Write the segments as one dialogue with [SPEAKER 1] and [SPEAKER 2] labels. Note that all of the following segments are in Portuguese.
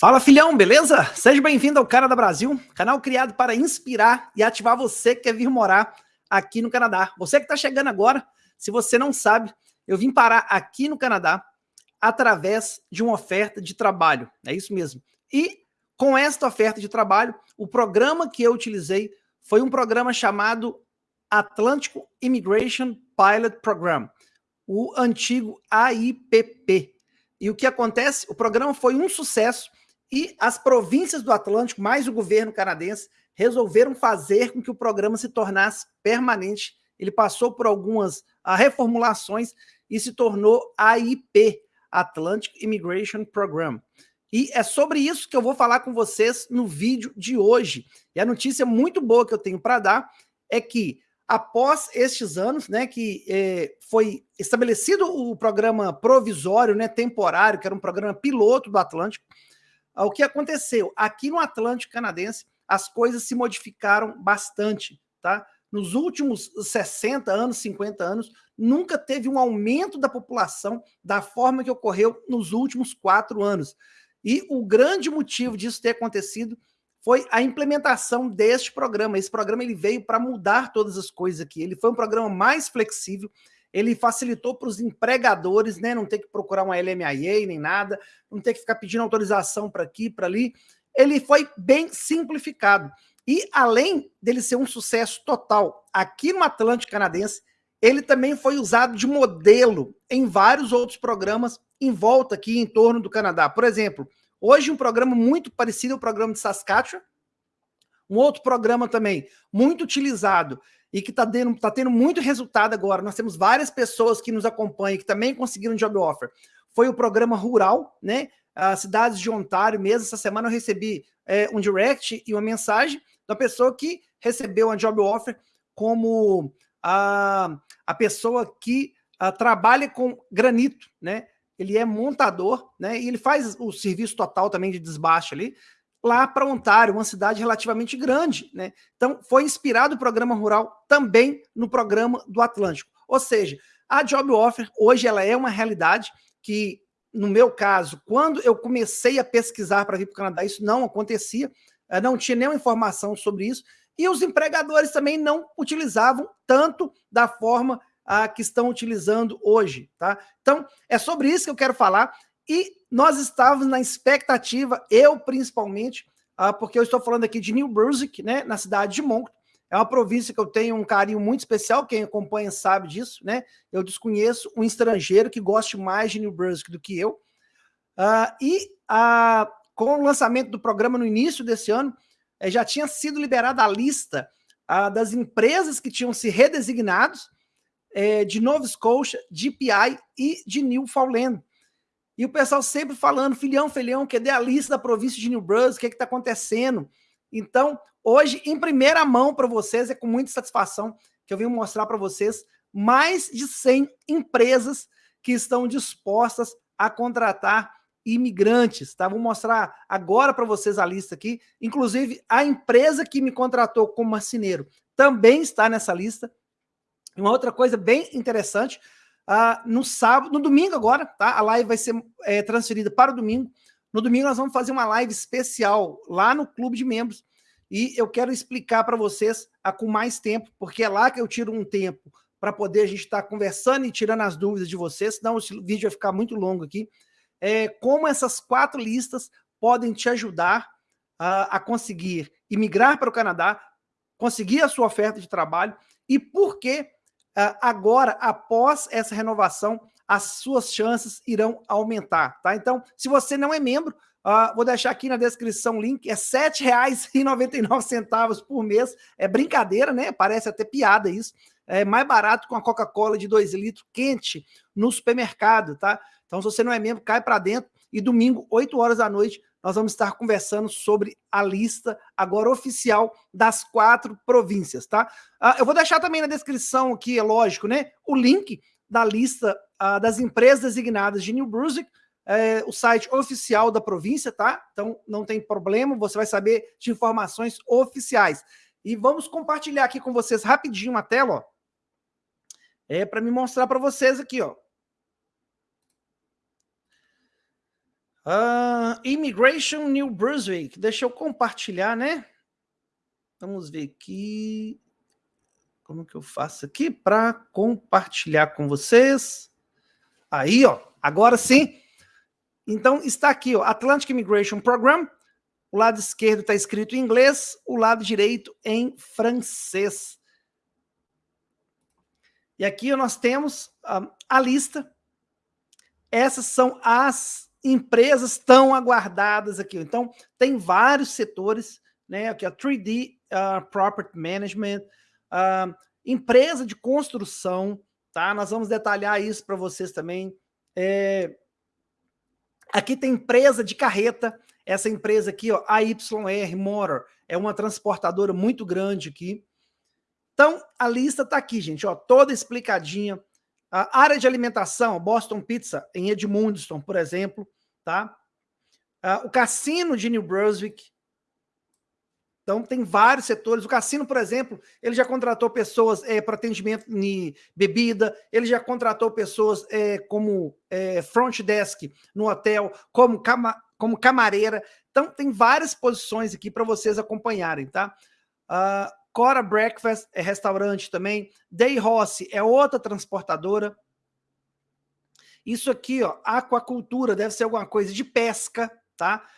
[SPEAKER 1] Fala filhão, beleza? Seja bem-vindo ao Cara da Brasil, canal criado para inspirar e ativar você que quer vir morar aqui no Canadá. Você que está chegando agora, se você não sabe, eu vim parar aqui no Canadá através de uma oferta de trabalho, é isso mesmo. E com esta oferta de trabalho, o programa que eu utilizei foi um programa chamado Atlântico Immigration Pilot Program, o antigo AIPP. E o que acontece? O programa foi um sucesso e as províncias do Atlântico, mais o governo canadense, resolveram fazer com que o programa se tornasse permanente. Ele passou por algumas uh, reformulações e se tornou AIP, Atlantic Immigration Program. E é sobre isso que eu vou falar com vocês no vídeo de hoje. E a notícia muito boa que eu tenho para dar é que após estes anos, né, que eh, foi estabelecido o programa provisório, né, temporário, que era um programa piloto do Atlântico, o que aconteceu? Aqui no Atlântico Canadense, as coisas se modificaram bastante, tá? Nos últimos 60 anos, 50 anos, nunca teve um aumento da população da forma que ocorreu nos últimos quatro anos. E o grande motivo disso ter acontecido foi a implementação deste programa. Esse programa ele veio para mudar todas as coisas aqui. Ele foi um programa mais flexível, ele facilitou para os empregadores, né, não ter que procurar uma LMIA nem nada, não ter que ficar pedindo autorização para aqui, para ali. Ele foi bem simplificado. E além dele ser um sucesso total aqui no Atlântico Canadense, ele também foi usado de modelo em vários outros programas em volta aqui em torno do Canadá. Por exemplo, hoje um programa muito parecido ao programa de Saskatchewan, um outro programa também muito utilizado e que está tá tendo muito resultado agora. Nós temos várias pessoas que nos acompanham que também conseguiram job offer. Foi o programa rural, né? As cidades de Ontário mesmo. Essa semana eu recebi é, um direct e uma mensagem da pessoa que recebeu uma job offer como a, a pessoa que a, trabalha com granito, né? Ele é montador, né? E ele faz o serviço total também de desbaixo ali lá para Ontário, uma cidade relativamente grande. Né? Então, foi inspirado o programa rural também no programa do Atlântico. Ou seja, a Job Offer, hoje, ela é uma realidade que, no meu caso, quando eu comecei a pesquisar para vir para o Canadá, isso não acontecia, eh, não tinha nenhuma informação sobre isso, e os empregadores também não utilizavam tanto da forma ah, que estão utilizando hoje. Tá? Então, é sobre isso que eu quero falar. E nós estávamos na expectativa, eu principalmente, uh, porque eu estou falando aqui de New Brunswick, né, na cidade de Moncton, é uma província que eu tenho um carinho muito especial, quem acompanha sabe disso, né? Eu desconheço um estrangeiro que goste mais de New Brunswick do que eu. Uh, e uh, com o lançamento do programa no início desse ano, eh, já tinha sido liberada a lista uh, das empresas que tinham se redesignados eh, de Nova Scotia, GPI e de Newfoundland. E o pessoal sempre falando, filhão, filhão, cadê a lista da província de New Brunswick, o que é está acontecendo? Então, hoje, em primeira mão para vocês, é com muita satisfação que eu venho mostrar para vocês mais de 100 empresas que estão dispostas a contratar imigrantes, tá? Vou mostrar agora para vocês a lista aqui. Inclusive, a empresa que me contratou como marceneiro também está nessa lista. Uma outra coisa bem interessante, Uh, no sábado, no domingo agora, tá? A live vai ser é, transferida para o domingo. No domingo nós vamos fazer uma live especial lá no clube de membros e eu quero explicar para vocês a, com mais tempo, porque é lá que eu tiro um tempo para poder a gente estar tá conversando e tirando as dúvidas de vocês, senão o vídeo vai ficar muito longo aqui. É, como essas quatro listas podem te ajudar uh, a conseguir imigrar para o Canadá, conseguir a sua oferta de trabalho e por que ah, agora, após essa renovação, as suas chances irão aumentar, tá? Então, se você não é membro, uh, vou deixar aqui na descrição o link, é R$ 7,99 por mês, é brincadeira, né? Parece até piada isso, é mais barato com a Coca-Cola de 2 litros quente no supermercado, tá? Então, se você não é membro, cai para dentro e domingo, 8 horas da noite, nós vamos estar conversando sobre a lista agora oficial das quatro províncias, tá? Uh, eu vou deixar também na descrição aqui, é lógico, né, o link da lista uh, das empresas designadas de New Brunswick, é, o site oficial da província, tá? Então não tem problema, você vai saber de informações oficiais. E vamos compartilhar aqui com vocês rapidinho uma tela, ó. É para me mostrar para vocês aqui, ó. Uh, Immigration New Brunswick. Deixa eu compartilhar, né? Vamos ver aqui. Como que eu faço aqui para compartilhar com vocês? Aí, ó. Agora sim. Então, está aqui, ó. Atlantic Immigration Program. O lado esquerdo está escrito em inglês, o lado direito em francês. E aqui nós temos uh, a lista. Essas são as empresas tão aguardadas aqui. Então, tem vários setores, né? Aqui, a 3D uh, Property Management, uh, empresa de construção, tá? Nós vamos detalhar isso para vocês também. É... Aqui tem empresa de carreta, essa empresa aqui, ó, a YR Motor, é uma transportadora muito grande aqui. Então, a lista está aqui, gente, ó, toda explicadinha. A área de alimentação, Boston Pizza, em Edmundston, por exemplo, tá? Uh, o cassino de New Brunswick. Então, tem vários setores. O cassino, por exemplo, ele já contratou pessoas é, para atendimento de bebida, ele já contratou pessoas é, como é, front desk no hotel, como, cama, como camareira. Então, tem várias posições aqui para vocês acompanharem, tá? Uh, Cora Breakfast é restaurante também. Day Rossi é outra transportadora. Isso aqui, ó, aquacultura, deve ser alguma coisa de pesca, tá?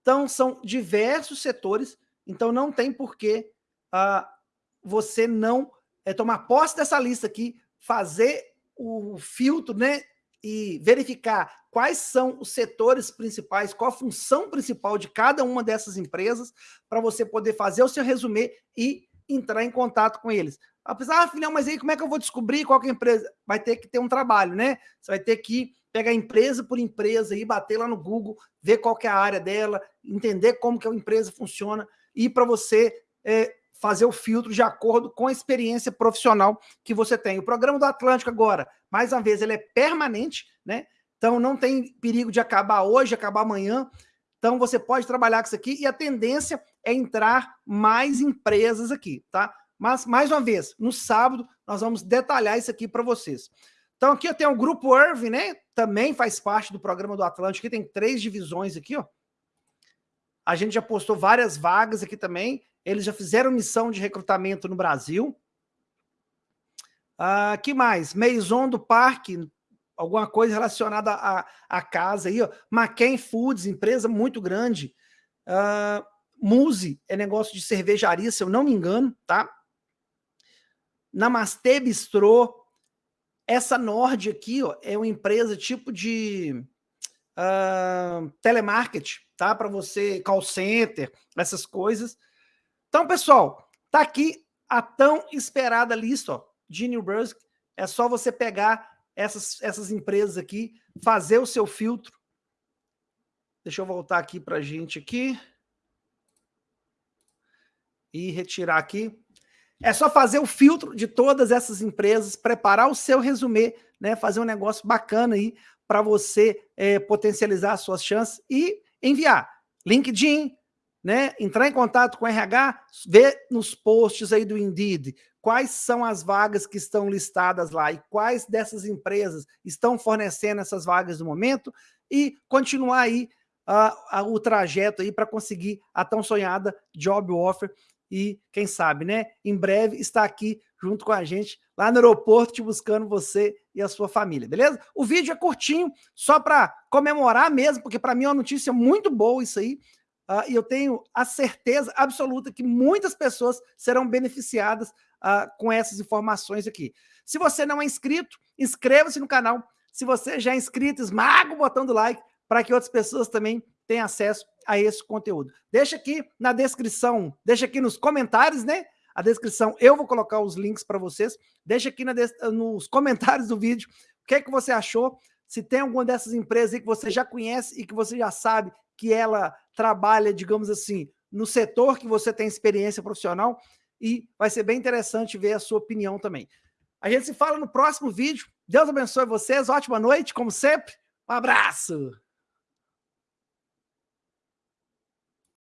[SPEAKER 1] Então, são diversos setores, então não tem por que uh, você não é, tomar posse dessa lista aqui, fazer o filtro, né? E verificar quais são os setores principais, qual a função principal de cada uma dessas empresas, para você poder fazer o seu resumê e entrar em contato com eles. Apesar, ah, filhão, mas aí como é que eu vou descobrir qual é a empresa? Vai ter que ter um trabalho, né? Você vai ter que pegar empresa por empresa e bater lá no Google, ver qual é a área dela, entender como que a empresa funciona e para você é, fazer o filtro de acordo com a experiência profissional que você tem. O programa do Atlântico agora, mais uma vez, ele é permanente, né? Então não tem perigo de acabar hoje, acabar amanhã. Então você pode trabalhar com isso aqui e a tendência é entrar mais empresas aqui, tá? Mas, mais uma vez, no sábado, nós vamos detalhar isso aqui para vocês. Então, aqui eu tenho o Grupo Irving, né? Também faz parte do programa do Atlântico. Aqui tem três divisões aqui, ó. A gente já postou várias vagas aqui também. Eles já fizeram missão de recrutamento no Brasil. Ah, que mais? Maison do Parque, alguma coisa relacionada à, à casa aí, ó. McCain Foods, empresa muito grande. Ah, Muse é negócio de cervejaria, se eu não me engano, tá? Namastê Bistrô. Essa Nord aqui ó, é uma empresa tipo de uh, telemarketing, tá? Para você, call center, essas coisas. Então, pessoal, tá aqui a tão esperada lista ó, de New Brunswick. É só você pegar essas, essas empresas aqui, fazer o seu filtro. Deixa eu voltar aqui para a gente aqui. E retirar aqui. É só fazer o filtro de todas essas empresas, preparar o seu resumê, né, fazer um negócio bacana aí para você é, potencializar as suas chances e enviar. LinkedIn, né, entrar em contato com o RH, ver nos posts aí do Indeed quais são as vagas que estão listadas lá e quais dessas empresas estão fornecendo essas vagas no momento e continuar aí uh, uh, o trajeto aí para conseguir a tão sonhada job offer e quem sabe, né, em breve está aqui junto com a gente lá no aeroporto te buscando você e a sua família, beleza? O vídeo é curtinho, só para comemorar mesmo, porque para mim é uma notícia muito boa isso aí, uh, e eu tenho a certeza absoluta que muitas pessoas serão beneficiadas uh, com essas informações aqui. Se você não é inscrito, inscreva-se no canal. Se você já é inscrito, esmaga o botão do like para que outras pessoas também tem acesso a esse conteúdo. Deixa aqui na descrição, deixa aqui nos comentários, né? A descrição, eu vou colocar os links para vocês. Deixa aqui nos comentários do vídeo o que é que você achou. Se tem alguma dessas empresas aí que você já conhece e que você já sabe que ela trabalha, digamos assim, no setor que você tem experiência profissional e vai ser bem interessante ver a sua opinião também. A gente se fala no próximo vídeo. Deus abençoe vocês, ótima noite, como sempre. Um abraço!